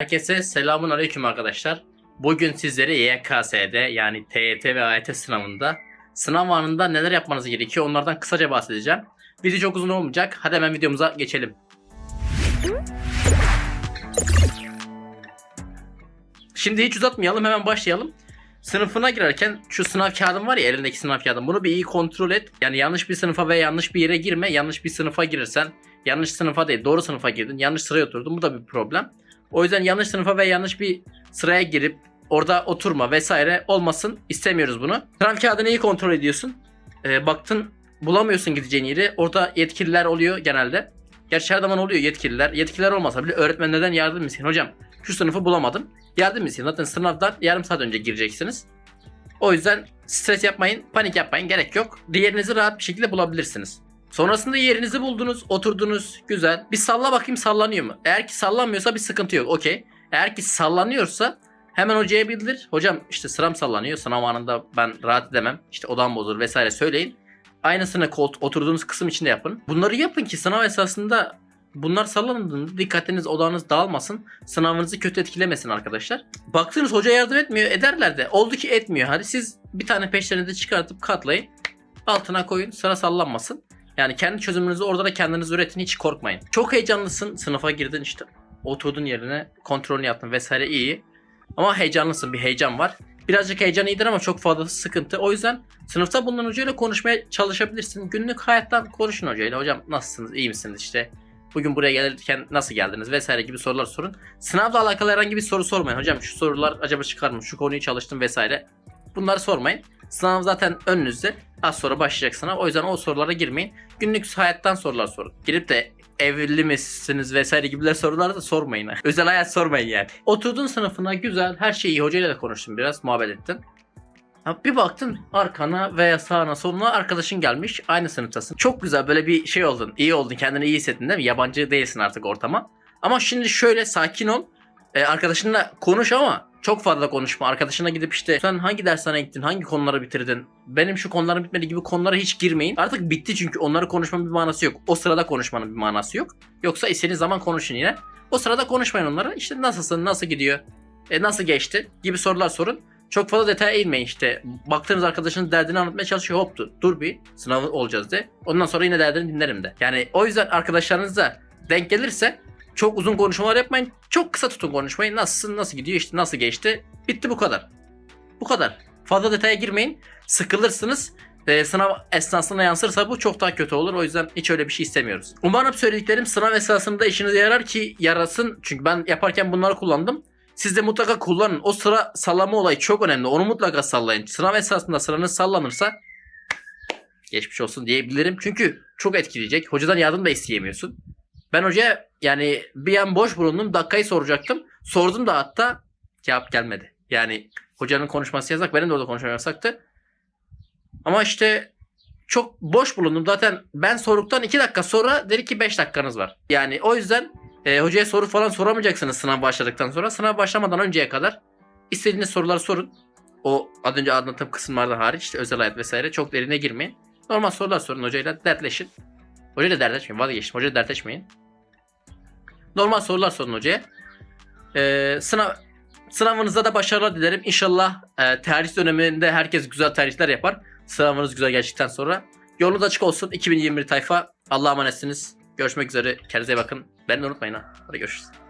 Herkese selamun aleyküm arkadaşlar. Bugün sizlere YKS'de yani TYT ve AYT sınavında sınav anında neler yapmanız gerekiyor onlardan kısaca bahsedeceğim. Video çok uzun olmayacak. Hadi hemen videomuza geçelim. Şimdi hiç uzatmayalım hemen başlayalım. Sınıfına girerken şu sınav kağıdın var ya elindeki sınav kağıdın bunu bir iyi kontrol et. Yani yanlış bir sınıfa ve yanlış bir yere girme. Yanlış bir sınıfa girirsen yanlış sınıfa değil doğru sınıfa girdin yanlış sıraya oturdun bu da bir problem. O yüzden yanlış sınıfa ve yanlış bir sıraya girip orada oturma vesaire olmasın istemiyoruz bunu. Sınav kağıdını iyi kontrol ediyorsun. Ee, baktın bulamıyorsun gideceğin yeri. Orada yetkililer oluyor genelde. Gerçi her zaman oluyor yetkililer. Yetkililer olmasa bile öğretmenlerden yardım isteyin. Hocam şu sınıfı bulamadım. Yardım isteyin. Zaten sınavdan yarım saat önce gireceksiniz. O yüzden stres yapmayın, panik yapmayın. Gerek yok. Diğerinizi rahat bir şekilde bulabilirsiniz. Sonrasında yerinizi buldunuz, oturdunuz, güzel. Bir salla bakayım sallanıyor mu? Eğer ki sallanmıyorsa bir sıkıntı yok, okey. Eğer ki sallanıyorsa hemen hocaya bildir. Hocam işte sıram sallanıyor, sınav anında ben rahat edemem, işte odam bozulur vesaire söyleyin. Aynısını kolt oturduğunuz kısım içinde yapın. Bunları yapın ki sınav esasında bunlar sallandığında dikkatiniz odağınız dağılmasın. Sınavınızı kötü etkilemesin arkadaşlar. Baktınız hoca yardım etmiyor ederler de oldu ki etmiyor. Hadi siz bir tane peşlerinizi çıkartıp katlayın. Altına koyun sıra sallanmasın. Yani kendi çözümünüzü orada da kendiniz üretin hiç korkmayın. Çok heyecanlısın sınıfa girdin işte oturdun yerine kontrolünü yaptın vesaire iyi. Ama heyecanlısın bir heyecan var. Birazcık heyecan iyidir ama çok fazlası sıkıntı. O yüzden sınıfta bulunan hocayla konuşmaya çalışabilirsin. Günlük hayattan konuşun hocayla. Hocam nasılsınız iyi misiniz işte. Bugün buraya gelirken nasıl geldiniz vesaire gibi sorular sorun. Sınavla alakalı herhangi bir soru sormayın. Hocam şu sorular acaba çıkar mı? Şu konuyu çalıştım vesaire. Bunları sormayın. Sınav zaten önünüzde. Az sonra başlayacak sınav. O yüzden o sorulara girmeyin. Günlük hayattan sorular sorun. Girip de evli misiniz vesaire gibiler sorular da sormayın. Özel hayat sormayın yani. Oturdun sınıfına güzel her şeyi iyi. Hocayla da konuştun biraz muhabbet ettin. Bir baktın arkana veya sağına soluna arkadaşın gelmiş aynı sınıftasın. Çok güzel böyle bir şey oldun. iyi oldun kendini iyi hissettin değil mi? Yabancı değilsin artık ortama. Ama şimdi şöyle sakin ol. Ee, arkadaşınla konuş ama çok fazla konuşma. Arkadaşına gidip işte sen hangi dershane gittin, hangi konuları bitirdin, benim şu konularım bitmedi gibi konulara hiç girmeyin. Artık bitti çünkü onları konuşmanın bir manası yok. O sırada konuşmanın bir manası yok. Yoksa istediğiniz zaman konuşun yine. O sırada konuşmayın onlara. İşte nasılsın, nasıl gidiyor, e, nasıl geçti gibi sorular sorun. Çok fazla detaya eğilmeyin işte. Baktığınız arkadaşınız derdini anlatmaya çalışıyor. Hop dur, bir sınav olacağız de. Ondan sonra yine derdini dinlerim de. Yani o yüzden arkadaşlarınızla denk gelirse çok uzun konuşmalar yapmayın. Çok kısa tutun konuşmayı. Nasılsın, nasıl gidiyor, işte nasıl geçti. Bitti bu kadar. Bu kadar. Fazla detaya girmeyin. Sıkılırsınız. Ee, sınav esnasında yansırsa bu çok daha kötü olur. O yüzden hiç öyle bir şey istemiyoruz. Umarım söylediklerim sınav esnasında işinize yarar ki yarasın. Çünkü ben yaparken bunları kullandım. Siz de mutlaka kullanın. O sıra sallama olayı çok önemli. Onu mutlaka sallayın. Sınav esnasında sıranız sallanırsa geçmiş olsun diyebilirim. Çünkü çok etkileyecek. Hocadan yardım da isteyemiyorsun. Ben hocaya yani bir an boş bulundum. Dakikayı soracaktım. Sordum da hatta cevap gelmedi. Yani hocanın konuşması yasak. Benim de orada konuşmam yasaktı. Ama işte çok boş bulundum. Zaten ben sorduktan 2 dakika sonra dedi ki 5 dakikanız var. Yani o yüzden e, hocaya soru falan soramayacaksınız sınav başladıktan sonra. Sınav başlamadan önceye kadar istediğiniz soruları sorun. O az önce anlattığım kısımlardan hariç işte özel hayat vesaire çok derine girmeyin. Normal sorular sorun hocayla dertleşin. Hocayla dertleşmeyin vazgeçtim. Hocayla dertleşmeyin. Normal sorular sorun hocaya. Ee, sınav sınavınızda da başarılar dilerim. İnşallah e, tarih döneminde herkes güzel tarihler yapar. Sınavınız güzel geçtikten sonra. Yolunuz açık olsun. 2021 tayfa. Allah'a emanetsiniz. Görüşmek üzere. Kendinize bakın. Beni unutmayın ha. Hadi görüşürüz.